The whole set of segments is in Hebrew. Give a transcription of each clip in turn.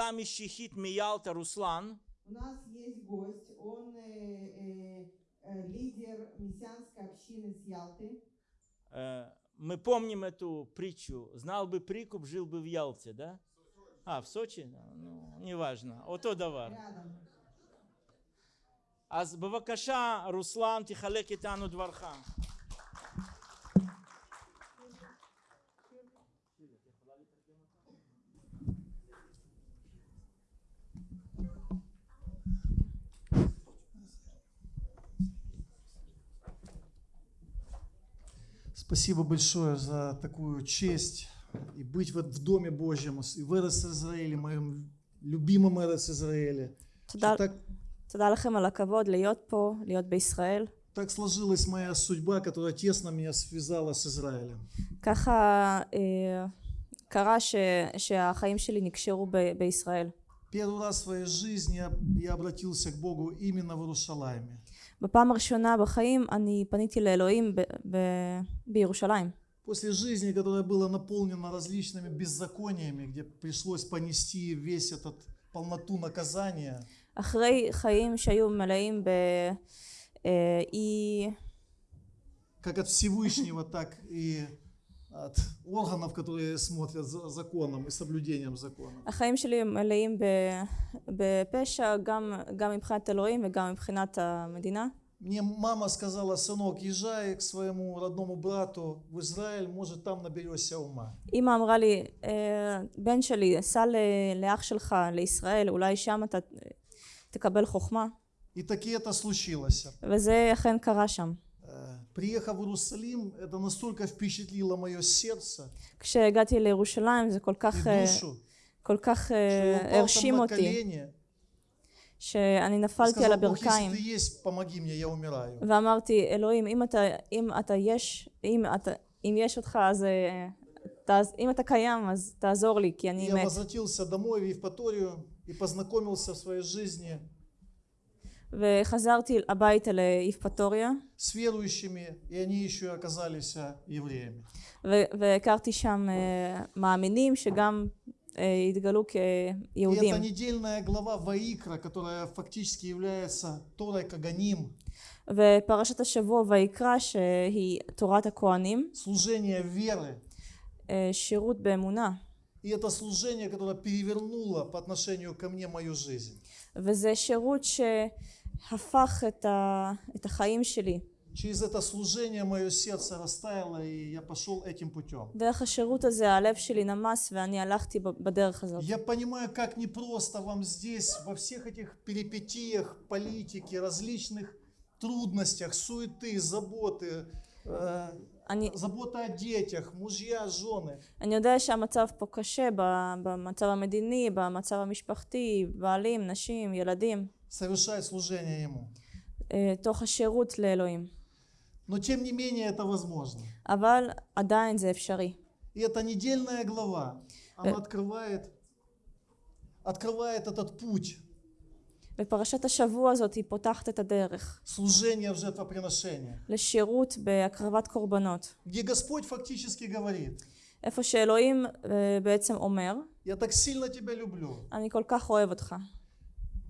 קהילה משיחית מיאלטה, רוסלן, У нас есть гость, он э, э, э, лидер мессианской общины с Ялты. э, мы помним эту притчу. Знал бы прикуп, жил бы в Ялте, да? А, в Сочи? Ну, неважно. Ото давар. Рядом. אז בבקשה, רוסלן, תחלק איתנו דברך. Спасибо большое за такую честь и быть в, в Доме Божьем, и в Эрес Израиле, моем любимом Эрес Израиле. תודה, Так, תודה לכם על הכבוד להיות פה, להיות בישראל. так сложилась моя судьба, которая тесно меня связала с Израилем. ככה אה, קרה ש, שהחיים שלי נקשרו ב, בישראל. Первый раз в своей жизни я, я обратился к Богу именно в Иерусалиме. בפעם הראשונה בחיים אני פניתי לאלוהים ב, ב, בירושלים. После жизни, которая была наполнена различными беззакониями, где пришлось понести весь этот полноту наказания, אחרי חיים שהיו מלאים באי... как от Всевышнего, так и от органов, которые смотрят за законом и соблюдением закона. החיים שלי מלאים ב- בפשע גם, גם מבחינת אלוהים וגם מבחינת המדינה. Мне мама сказала, сынок, езжай к своему родному брату в Израиль, может там наберешься ума. אימא אמרה לי, "אה, בן שלי, סע ל- לאח שלך לישראל, אולי שם אתה תקבל חוכמה. И таки это случилось. וזה אכן קרה שם. Э, Приехав в Иерусалим, это настолько впечатлило мое сердце כשהגעתי לירושלים זה כל и כך, אה, душу, כל כך что אה, я упал там הרשים на אותי, колени שאני и נפלתי על сказал, Бог, הברכיים. если ты есть, помоги мне, я умираю. ואמרתי, אלוהים, אם אתה, אם אתה יש, אם, אתה, אם יש אותך, אז אה, תעז, אם אתה קיים, אז תעזור לי, כי И אני я מת. וחזרתי הביתה ליפפטוריה, с верующими, и они еще и оказались а, евреями. ו- והכרתי שם אה, מאמינים שגם אה, התגלו И כיהודים. это недельная глава Ваикра, которая фактически является Торой Каганим, ופרשת השבוע ויקרא שהיא תורת הכהנים, служение веры. אה, שירות באמונה. И это служение, которое перевернуло по отношению ко мне мою жизнь. וזה שירות שהפך את, ה, את החיים שלי. Через это служение мое сердце растаяло, и я пошел этим путем. דרך השירות הזה הלב שלי נמס ואני הלכתי ב- בדרך הזאת. Я понимаю, как непросто вам здесь, во всех этих перипетиях политики, различных трудностях, суеты, заботы, э, אני, забота о детях, мужья, жены. אני יודע שהמצב פה קשה ב- במצב המדיני, במצב המשפחתי, בעלים, נשים, ילדים, совершать служение Ему. אה, תוך השירות לאלוהים. Но тем не менее это возможно. אבל עדיין זה אפשרי. И эта недельная глава, она открывает, открывает этот путь ופרשת השבוע הזאת היא פותחת את הדרך служения в жертвоприношение, לשירות בהקרבת קורבנות. где Господь фактически говорит, איפה שאלוהים אה, בעצם אומר, я так сильно тебя люблю, אני כל כך אוהב אותך.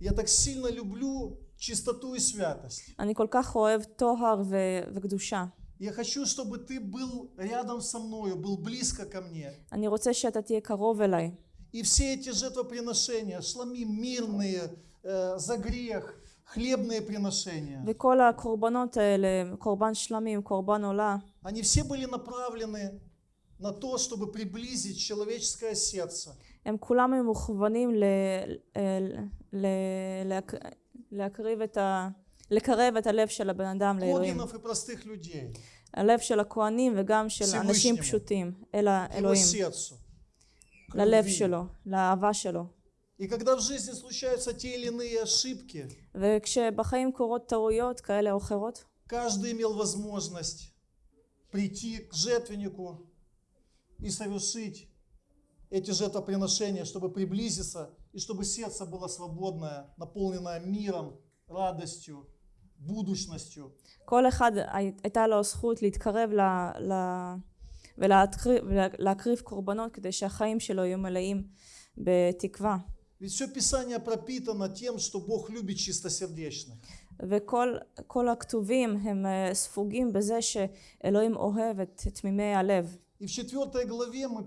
я так сильно люблю чистоту и святость. אני כל כך אוהב טוהר ו- וקדושה. Я хочу, чтобы ты был рядом со мною, был близко ко мне. אני רוצה שאתה תהיה קרוב אליי. И все эти жертвоприношения, шлами мирные, э, за грех, хлебные приношения, וכל הקורבנות האלה, קורבן שלמים, קורבן עולה, они все были направлены на то, чтобы приблизить человеческое сердце הם כולם היו מוכוונים ל- ל- ל- להק- להקריב את ה... לקרב את הלב של הבן אדם לאלוהים. Когинов и простых людей, הלב של הכהנים וגם של שימושנימו. אנשים פשוטים, אל его האלוהים, сердцу. к ללב любви. שלו, לאהבה שלו. И когда в жизни случаются те или иные ошибки, וכשבחיים קורות טעויות כאלה או אחרות, каждый имел возможность прийти к жертвеннику и совершить эти жертвоприношения, чтобы приблизиться и чтобы сердце было свободное, наполненное миром, радостью, будущностью. כל אחד הי- הייתה לו זכות להתקרב ל... ל... ולהקריב, ולהקריב קורבנות כדי שהחיים שלו יהיו מלאים בתקווה. Ведь все Писание пропитано тем, что Бог любит чистосердечных. וכל כל הכתובים הם אה, ספוגים בזה שאלוהים אוהב את תמימי הלב. И в четвертой главе мы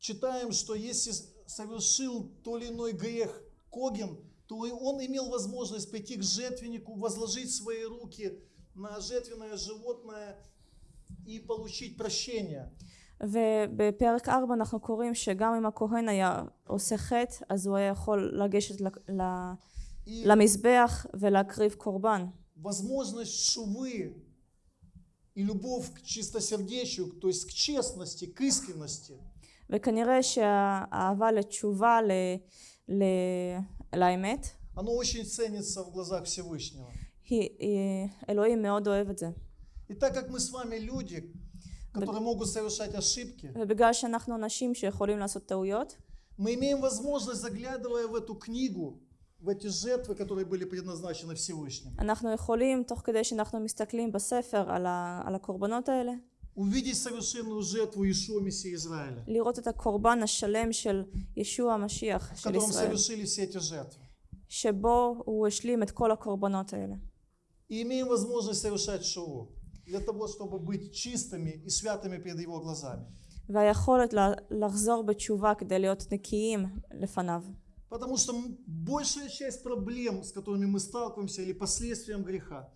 читаем, что если совершил то или иной грех Когин, то и он имел возможность прийти к жертвеннику, возложить свои руки на жертвенное животное и получить прощение. ובפרק 4 אנחנו קוראים שגם אם הכהן היה עושה חטא, אז הוא היה יכול לגשת ל- ל- И למזבח ולהקריב קורבן. возможность шувы и любовь к чистосердечию, то есть к честности, к искренности, וכנראה שהאהבה לתשובה, ל, ל, לאמת, оно очень ценится в глазах Всевышнего. היא, היא, אלוהים מאוד אוהב את זה. И так как мы с вами люди, которые могут совершать ошибки, ובגלל שאנחנו אנשים שיכולים לעשות טעויות, мы имеем возможность, заглядывая в эту книгу, в эти жертвы, которые были предназначены Всевышним, אנחנו יכולים, תוך כדי שאנחנו מסתכלים בספר על, ה, על הקורבנות האלה, увидеть совершенную жертву Ишуа Мессии Израиля, לראות את הקורבן השלם של ישוע המשיח в של котором ישראל, совершили все эти жертвы. שבו הוא השלים את כל הקורבנות האלה. И имеем возможность совершать шоу для того, чтобы быть чистыми и святыми перед Его глазами. והיכולת לה- לחזור בתשובה כדי להיות נקיים לפניו. Потому что м- большая часть проблем, с которыми мы сталкиваемся, или последствиям греха,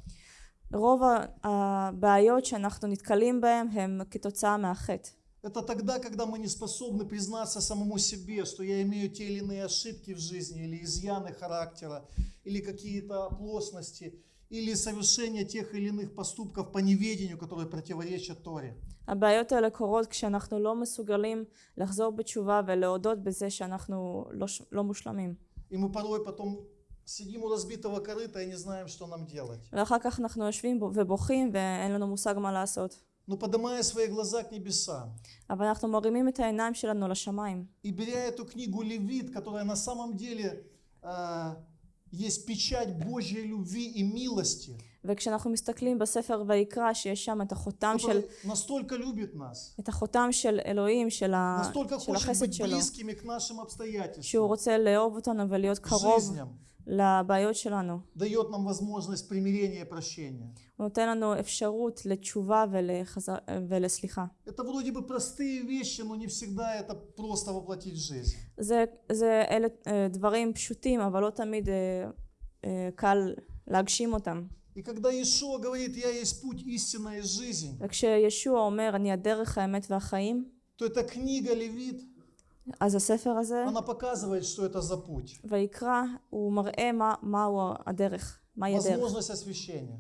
רוב ה- הבעיות שאנחנו נתקלים בהן הם כתוצאה מהחטא. это тогда, когда мы не способны признаться самому себе, что я имею те или иные ошибки в жизни, или изъяны характера, или какие-то оплошности, или совершение тех или иных поступков по неведению, которые противоречат Торе. הבעיות האלה קורות כשאנחנו לא מסוגלים לחזור בתשובה ולהודות בזה שאנחנו לא, ש- לא מושלמים. И мы порой потом сидим у разбитого корыта и не знаем, что нам делать. ואחר כך אנחנו יושבים בו- ובוכים ואין לנו מושג מה לעשות. Но поднимая свои глаза к небесам אבל אנחנו מרימים את העיניים שלנו לשמיים. и беря эту книгу Левит, которая на самом деле а, есть печать Божьей любви и милости, וכשאנחנו מסתכלים בספר ויקרא שיש שם את החותם של, который настолько любит нас, את החותם של אלוהים, של, ה, настолько של хочет החסד быть שלו, близкими к нашим שהוא обстоятельствам, רוצה לאהוב אותנו ולהיות к קרוב жизням, לבעיות שלנו. дает нам возможность примирения и прощения. הוא נותן לנו אפשרות לתשובה ולחזר, ולסליחה. Это вроде бы простые вещи, но не всегда это просто воплотить в жизнь. זה, זה אלה אה, דברים פשוטים, אבל לא תמיד אה, אה, קל להגשים אותם. И когда Иешуа говорит, я есть путь, истина и жизнь, וכשישוע אומר, אני הדרך, האמת והחיים, то эта книга Левит, אז הספר הזה, она показывает, что это за путь. ויקרא, הוא מראה מה, מהו הדרך, מהי הדרך. Возможность освящения.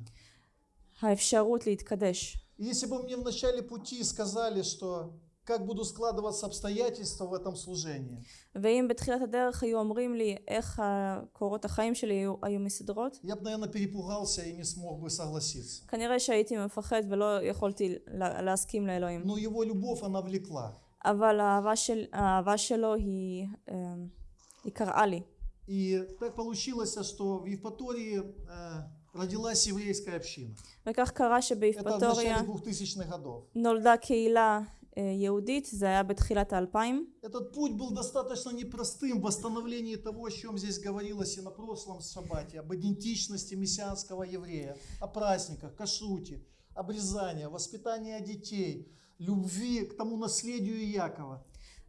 האפשרות להתקדש. И Если бы мне в начале пути сказали, что как будут складываться обстоятельства в этом служении, ואם בתחילת הדרך היו אומרים לי איך קורות החיים שלי היו, היו מסדרות, я бы, наверное, перепугался и не смог бы согласиться. כנראה שהייתי מפחד ולא יכולתי לה- להסכים לאלוהים. Но его любовь, она влекла. אבל האהבה, של, האהבה שלו היא, אה, היא קראה לי. И так получилось, что в Евпатории э, родилась еврейская община. וכך קרה Это в שבאיפטוריה начале 2000-х годов. נולדה קהילה אה, יהודית, זה היה בתחילת האלפיים. Этот путь был достаточно непростым в восстановлении того, о чем здесь говорилось и на прошлом шаббате, об идентичности мессианского еврея, о праздниках, кашруте, обрезании, воспитании детей, любви к тому наследию Якова.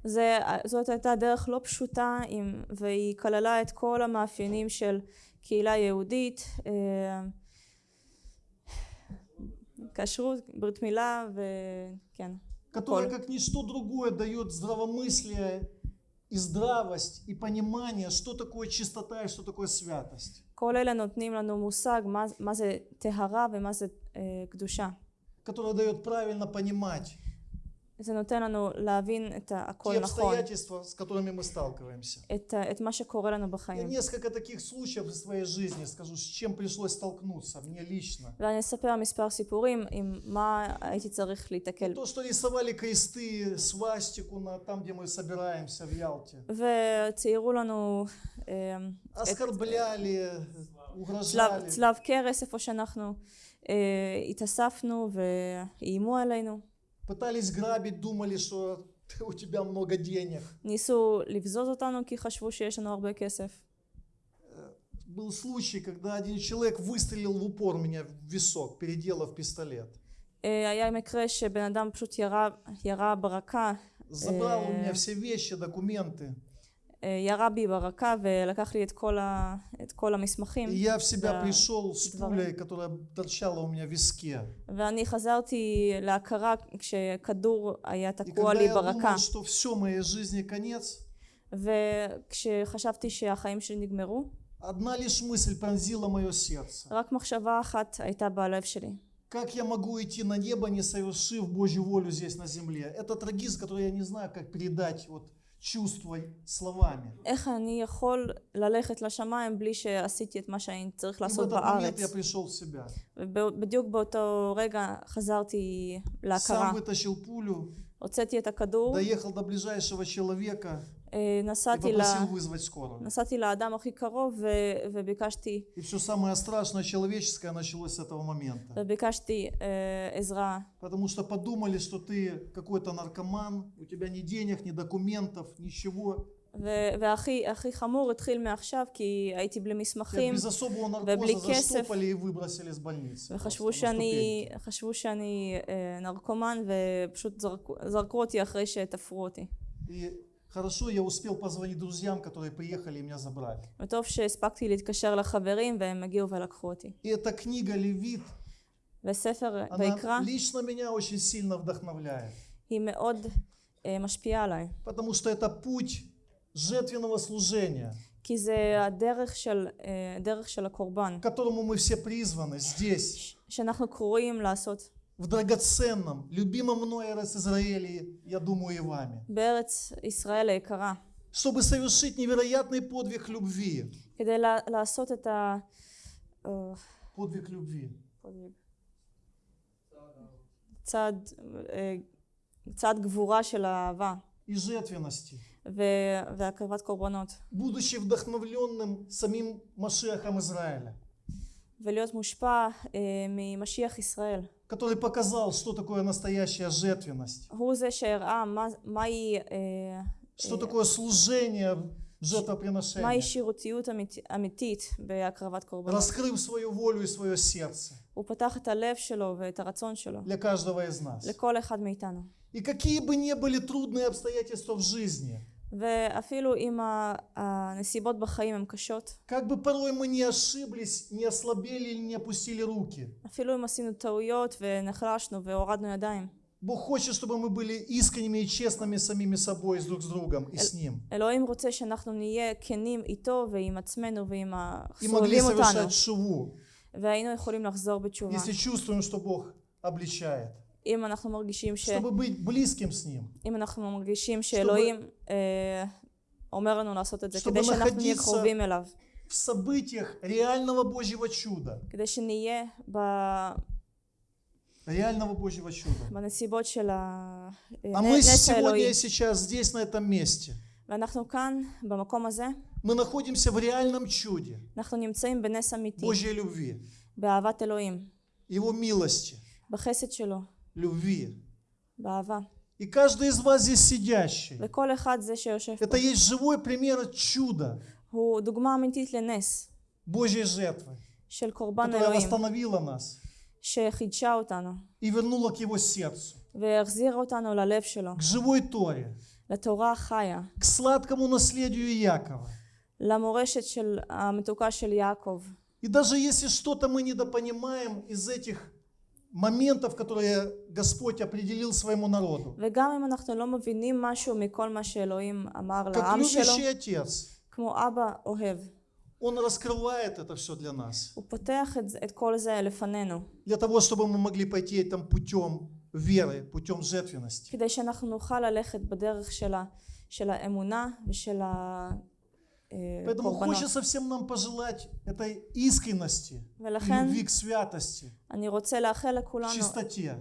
זה, זאת הייתה דרך לא פשוטה עם, והיא כללה את כל המאפיינים של קהילה יהודית, אה, כשרות, ברית מילה וכן. которая הכל. как ничто другое дает здравомыслие и здравость и понимание, что такое чистота и что такое святость. כל אלה נותנים לנו מושג מה, מה זה טהרה ומה זה אה, קדושה. которая дает правильно понимать זה נותן לנו להבין את те הכל נכון, обстоятельства, с которыми мы сталкиваемся. את, ה- את מה שקורה לנו Я בחיים. несколько таких случаев из своей жизни скажу, с чем пришлось столкнуться мне лично. ואני אספר מספר סיפורים עם מה הייתי צריך להיתקל. То, что рисовали кресты, свастику на, там, где мы собираемся в Ялте. וציירו לנו אה, Оскорбляли, צלב, угрожали. צלב קרס איפה שאנחנו אה, התאספנו ואיימו עלינו. Пытались грабить, думали, что ты- у тебя много денег. ניסו לבזוז אותנו כי חשבו שיש לנו הרבה כסף. Был случай, когда один человек выстрелил в упор меня в висок, переделав пистолет. אה, היה מקרה שבן אדם פשוט ירה, ירה ברקה, Забрал у меня Э. все вещи, документы. אה, ירה בי ברקה ולקח לי את כל, ה, את כל המסמכים. И я в себя Да, пришел с дворы. пулей, которая торчала у меня в виске. ואני חזרתי להכרה כשכדור היה И תקוע когда לי я ברקה. думал, что все, моей жизни конец, וכשחשבתי שהחיים שלי נגמרו, одна лишь мысль пронзила мое сердце. רק מחשבה אחת הייתה בלב שלי. Как я могу идти на небо, не совершив Божью волю здесь на земле? Это трагизм, который я не знаю, как передать вот чувства словами. איך אני יכול ללכת לשמיים בלי שעשיתי את מה שאני צריך И в לעשות этот момент בארץ? я пришел в себя. ובדיוק באותו רגע חזרתי להכרה. Сам вытащил пулю, הוצאתי את הכדור, доехал до ближайшего человека אה, и נסעתי, ל... попросил вызвать скорую. נסעתי לאדם הכי קרוב ו... וביקשתי, И все самое страшное человеческое началось с этого момента. וביקשתי אה, עזרה. Потому что подумали, что ты какой-то наркоман, у тебя ни денег, ни документов, ничего. ו... והכי הכי חמור התחיל מעכשיו כי הייתי בלי Тебя מסמכים без особого ובלי наркоза כסף. заштопали и выбросили с больницы. וחשבו просто на שאני, ступеньки. חשבו שאני אה, נרקומן ופשוט זרקו, זרקו אותי אחרי שתפרו אותי. И хорошо я успел позвонить друзьям, которые приехали и меня забрали. וטוב שהספקתי להתקשר לחברים והם הגיעו ולקחו אותי. И эта книга Левит, וספר она ויקרא лично меня очень сильно вдохновляет. היא מאוד אה, משפיעה עליי. Потому что это путь жертвенного служения, כי זה הדרך של, אה, דרך של הקורבן, к которому мы все призваны здесь, שאנחנו קרואים לעשות в драгоценном, любимом мной Эрес Израиле, я думаю, и вами. בארץ ישראל היקרה, Чтобы совершить невероятный подвиг любви. כדי לה, לעשות את ה... אה, Подвиг любви. צעד, אה, צעד גבורה של האהבה и жертвенности, ו- והקרבת קורבנות, будучи вдохновленным самим Машиахом Израиля, ולהיות מושפע אה, ממשיח ישראל. который показал, что такое настоящая жертвенность. Что такое служение жертвоприношение. Раскрыв свою волю и свое сердце. Для каждого из нас. И какие бы ни были трудные обстоятельства в жизни. ואפילו אם ה- הנסיבות בחיים הן קשות, как бы порой мы не ошиблись, не ослабели или не опустили руки, אפילו אם עשינו טעויות ונחלשנו והורדנו ידיים, Бог хочет, чтобы мы были искренними и честными самими собой, с друг с другом и с Ним. אלוהים רוצה שאנחנו נהיה כנים איתו ועם עצמנו ועם И могли הסובבים אותנו, совершать шуву, והיינו יכולים לחזור בתשובה. если чувствуем, что Бог обличает. אם אנחנו מרגישים, ש... Чтобы быть близким с Ним. אם אנחנו מרגישים שאלוהים אה, אומר לנו לעשות את זה, Чтобы כדי שאנחנו נהיה находиться- קרובים אליו, В событиях реального Божьего чуда. כדי שנהיה ב... Реального Божьего чуда. בנסיבות של ה- А мы נס сегодня האלוהי. и сейчас здесь, на этом месте, ואנחנו כאן, במקום הזה, мы находимся в реальном чуде אנחנו נמצאים בנס אמיתי, Божьей любви, באהבת אלוהים, Его милости, בחסד שלו, любви. באהבה. И каждый из вас здесь сидящий, וכל אחד זה שיושב פה, это есть живой пример чуда הוא דוגמה אמיתית לנס Божьей жертвы, של קורבן которая אלוהים, восстановила нас שחידשה אותנו, и вернула к Его сердцу, והחזירה אותנו ללב שלו, к живой Торе, לתורה החיה, к сладкому наследию Якова. למורשת של המתוקה של יעקב. И даже если что-то мы недопонимаем из этих моментов, которые Господь определил своему народу, וגם אם אנחנו לא מבינים משהו מכל מה שאלוהים אמר как לעם שלו, любящий отец, כמו אבא אוהב, Он раскрывает это все для нас, הוא פותח את, זה- את כל זה לפנינו, для того, чтобы мы могли пойти этим путем веры, путем жертвенности. כדי שאנחנו נוכל ללכת בדרך של, ה, של האמונה ושל Поэтому הקורבנות. хочется всем нам пожелать этой искренности, ולכן любви к святости, אני רוצה לאחל к לכולנו чистоте,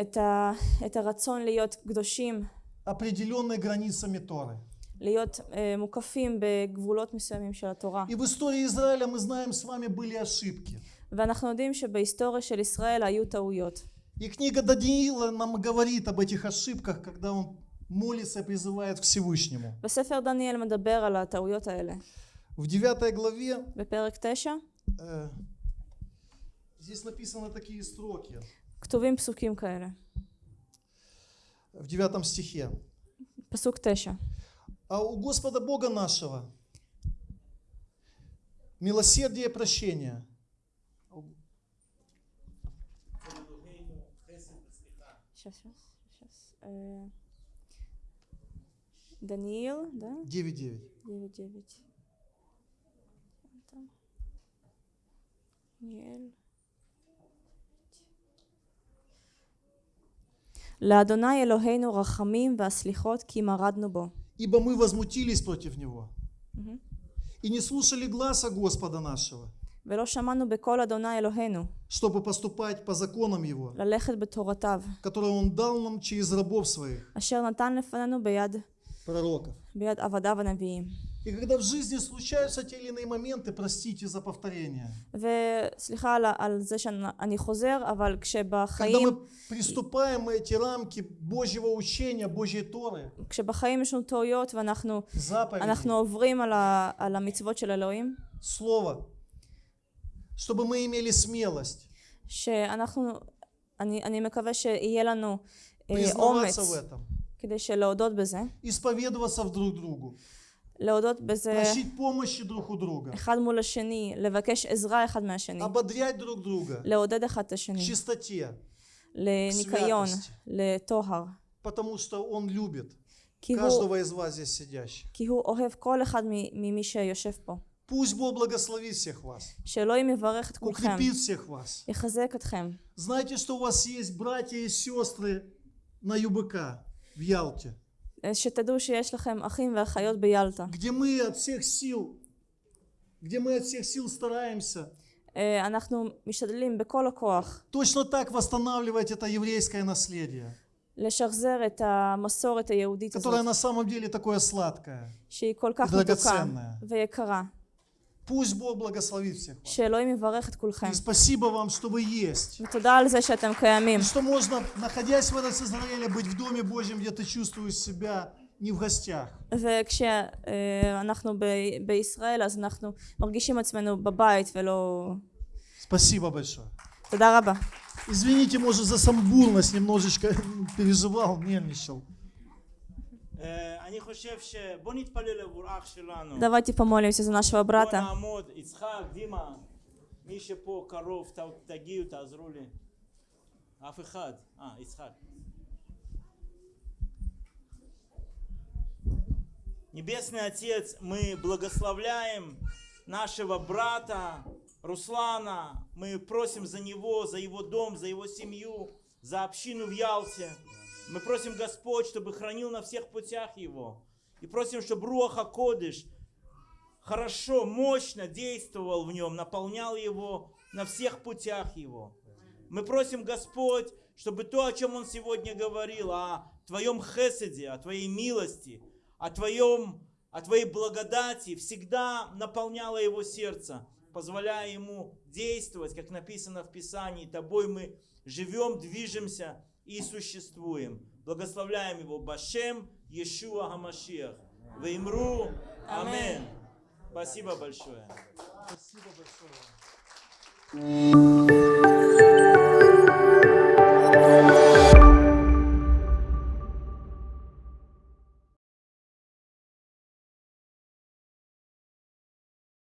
את, ה, את הרצון להיות קדושים, определенной границами Торы. להיות אה, מוקפים בגבולות מסוימים של התורה. И в истории Израиля мы знаем с вами были ошибки. ואנחנו יודעים שבהיסטוריה של ישראל היו טעויות. И книга Даниила нам говорит об этих ошибках, когда он молится и призывает к Всевышнему. וספר דניאל מדבר על הטעויות האלה. В 9 главе בפרק 9 э, здесь написаны такие строки. כתובים פסוקים כאלה. В 9 стихе. פסוק 9. А у Господа Бога нашего милосердие и прощение. сейчас, сейчас, сейчас. Э, Даниил, да? 9.9. 9-9. Там. דניאל. לאדוני אלוהינו רחמים והסליחות כי מרדנו בו. Ибо мы возмутились против Него Мгм. и не слушали гласа Господа нашего, ולא שמענו בקול אדוני אלוהינו, чтобы поступать по законам Его, ללכת בתורתיו, которые Он дал нам через рабов своих, אשר נתן לפנינו ביד, пророков. ביד עבדיו הנביאים. И когда в жизни случаются те или иные моменты, простите за повторение, וסליחה על, על זה שאני חוזר, אבל когда כשבחיים, мы приступаем эти рамки Божьего учения, Божьей Торы, כשבחיים יש לנו טעויות ואנחנו заповедей, אנחנו עוברים על, ה, על המצוות של אלוהים, Слова, чтобы мы имели смелость שאנחנו, אני, אני מקווה שיהיה לנו אה, признаваться אומץ в этом, כדי שלהודות בזה, исповедоваться в друг другу, להודות בזה просить помощи друг у друга, אחד מול השני, לבקש עזרה אחד מהשני, ободрять друг друга לעודד אחד את в השני, чистоте, לניקיון, святости. לטוהר, потому что Он любит כי הוא, каждого из вас здесь сидящих. כי הוא אוהב כל אחד מ- ממי שיושב פה. Пусть Бог благословит всех вас, שאלוהים יברך את כולכם, укрепит всех вас. יחזק אתכם. Знайте, что у вас есть братья и сестры на ЮБК в Ялте. שתדעו ахим и אחים в Ялте. где мы от всех сил, где мы от всех сил стараемся. אנחנו משתדלים בכל הכוח. точно так восстанавливать это еврейское наследие. לשחזר את המסורת היהודית הזאת. которая на самом деле такое сладкое. שהיא כל כך מתוקה ויקרה. Пусть Бог благословит всех вас. שאלוהים יברך את כולכם. И спасибо вам, что вы есть. ותודה על זה שאתם קיימים. И что можно, находясь в этом Израиле, быть в Доме Божьем, где ты чувствуешь себя не в гостях. וכשאנחנו ב- בישראל אז אנחנו מרגישים עצמנו בבית ולא... Спасибо большое. תודה רבה. Извините, может, за самбурность немножечко переживал, нервничал. Э, Давайте помолимся за нашего брата. А, Небесный Отец, мы благословляем нашего брата Руслана. Мы просим за него, за его дом, за его семью, за общину в Ялте. Мы просим Господь, чтобы хранил на всех путях его. И просим, чтобы Руаха Кодыш хорошо, мощно действовал в нем, наполнял его на всех путях его. Мы просим, Господь, чтобы то, о чем Он сегодня говорил, о Твоем хеседе, о Твоей милости, о, твоем, о Твоей благодати, всегда наполняло его сердце, позволяя ему действовать, как написано в Писании, Тобой мы живем, движемся и существуем. Благословляем его Башем Иешуа Хамашиах. Веймру. Амин. Спасибо большое. Спасибо большое.